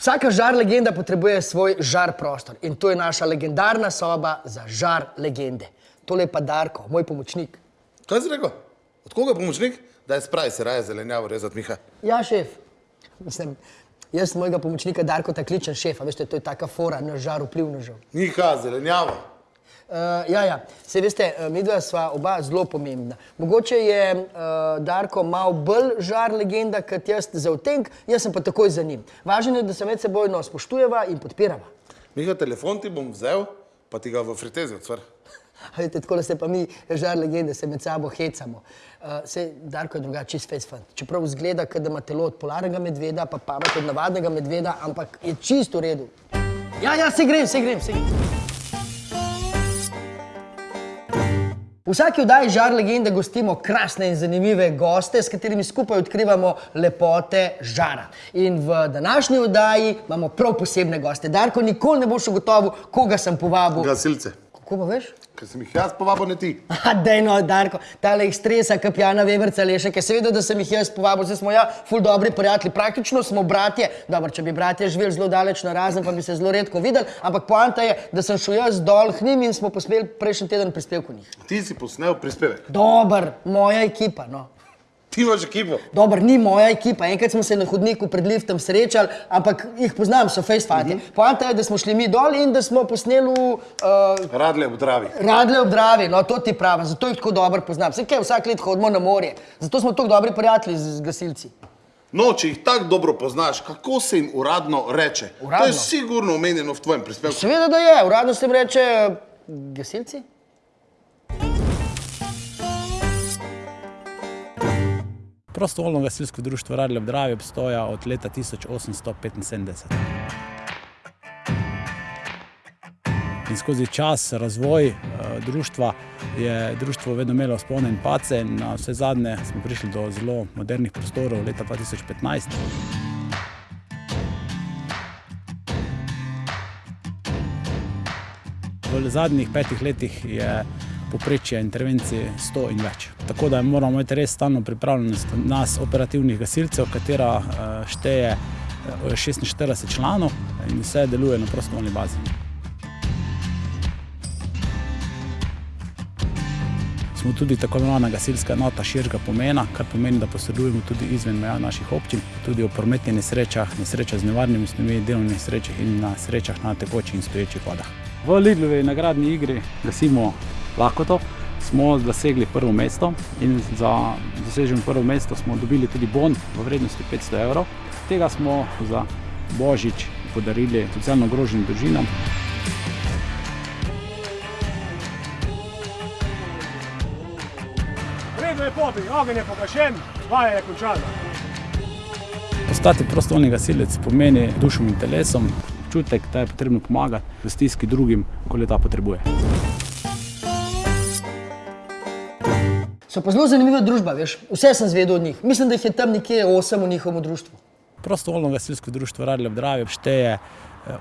Vsaka žar legenda potrebuje svoj žar prostor in to je naša legendarna soba za žar legende. Tole je pa Darko, moj pomočnik. Kaj si rekel? Od koga pomočnik? Daj spravi se raje zelenjavo rezati, Miha. Ja, šef. Mislim, jaz mojega pomočnika Darko ta kličem šefa, veste, to je taka fora na žar vplivnežev. Miha, zelenjava. Uh, ja, ja, se veste, uh, midva sva oba zelo pomembna. Mogoče je uh, Darko malo bolj žar legenda kot jaz za utenk, jaz sem pa takoj za njim. Važno je, da se med sebojno spoštujeva in podpirava. Miha, telefon ti bom vzel, pa ti ga v fritezi odsvar. A Veste, tako da se pa mi, žar legende, se med sabo hecamo. Uh, se Darko je drugače čist face fan. Čeprav zgleda, kot da ima telo od polarnega medveda, pa pamet od navadnega medveda, ampak je čist v redu. Ja, ja, se grem, se grem, se grem. Vsaki oddaji Žar legende gostimo krasne in zanimive goste, s katerimi skupaj odkrivamo lepote žara. In v današnji oddaji imamo prav posebne goste. Darko, nikoli ne boš ugotovil, koga sem povabil. Gasilce. Kako pa veš? Ker sem jih jaz povabil, ne ti. Dej no, Darko, tale jih stresa, kapjana Veverca Lešek, je seveda, da sem jih jaz povabil, zdaj smo ja ful dobri prijatelji, praktično smo bratje. Dobro, če bi bratje živeli zelo daleč na razen, pa bi se zelo redko videli, ampak poanta je, da sem šel jaz dol k njim in smo posmeli prejšnji teden prispevek v njih. Ti si posnel prispevek. Dober, moja ekipa, no. Ti imaš ekipo. Dober, ni moja ekipa. Enkrat smo se na hodniku pred liftom srečali, ampak jih poznam, so fejsfati. Mm -hmm. Poanta je, da smo šli mi dol in da smo posneli uh, Radle v Dravi. Radle ob Dravi, no to ti pravim, zato jih tako dobro poznam. Vse kaj, vsak let hodimo na morje, zato smo tako dobri prijatelji z gasilci. No, če jih tako dobro poznaš, kako se jim uradno reče? Uradno? To je sigurno omenjeno v tvojem prispevku. Seveda, da je, uradno se jim reče gasilci. Prostovoljno gasilsko društvo Radlje ob Dravi obstoja od leta 1875. In skozi čas, razvoj eh, društva je društvo vedno imelo spone in pace. Na vse zadnje smo prišli do zelo modernih prostorov leta 2015. V zadnjih petih letih je poprečje intervencije 100 in več. Tako da moramo imeti res stalno pripravljenost nas, operativnih gasilcev, katera eh, šteje eh, 46 članov in vse deluje na prostovoljni bazi. Smo tudi tako imenovana gasilska enota širšega pomena, kar pomeni, da posredujemo tudi izven meja naših občin, tudi o prometnih nesrečah, nesrečah z nevarnimi snovmi, delovnih nesrečah in na srečah na tekočih in stoječih vodah. V Lidlovi nagradni igri gasimo lakoto, smo dosegli prvo mesto in za doseženo prvo mesto smo dobili tudi bon v vrednosti 500 evrov. Tega smo za Božič podarili socialno ogroženim družinam. Redo je popi, ogenj je pogašen, vaja je končana. Postati prostovoljni gasilec pomeni dušom in telesom občutek, da je potrebno pomagati v stiski drugim, ko le ta potrebuje. So pa zelo zanimiva družba, veš, vse sem zvedel od njih. Mislim, da jih je tam nekje osem v njihovem društvu. Prostovoljno gasilsko društvo Radlje ob Dravi šteje eh,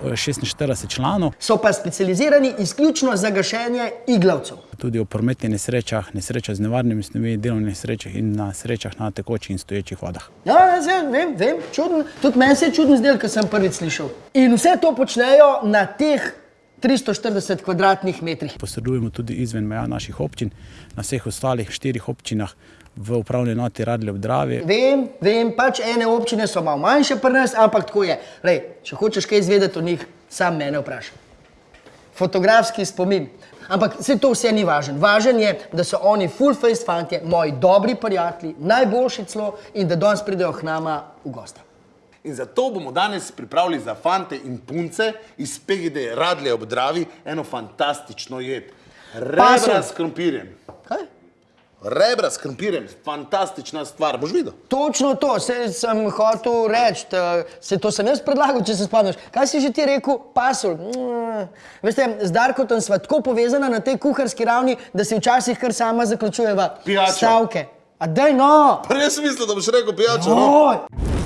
46 članov, So pa specializirani izključno za gašenje iglavcev. tudi o prometnih nesrečah, nesrečah z nevarnimi snovmi, delovnih nesrečah in na srečah na tekočih in stoječih vodah. Ja, jaz vem, vem, vem, čuden. Tudi meni se je čudno zdel, ko sem prvič slišal. In vse to počnejo na teh 340 kvadratnih metrih. Posredujemo tudi izven meja naših občin, na vseh ostalih štirih občinah v upravni enoti Radlje ob Dravi. Vem, vem, pač ene občine so malo manjše pri nas, ampak tako je. Lej, če hočeš kaj izvedeti o njih, sam mene vprašaj. Fotografski spomin. Ampak vse to vse ni važno. Važen je, da so oni full face fantje, moji dobri prijatelji, najboljši celo in da danes pridejo k nama v gosta. In zato bomo danes pripravili za fante in punce iz PGD Radlje ob Dravi eno fantastično jed. Rebra s krompirjem. Kaj? Rebra s krompirjem, fantastična stvar, boš videl. Točno to, se sem hotel reči, se to sem jaz predlagal, če se spomniš. Kaj si že ti rekel, pasul? Mm. Veste, z Darkotom sva tako povezana na tej kuharski ravni, da si včasih kar sama zaključujeva Pijačo. stavke. A daj no! Pa res mislim, da boš rekel pijačo, no? Oj!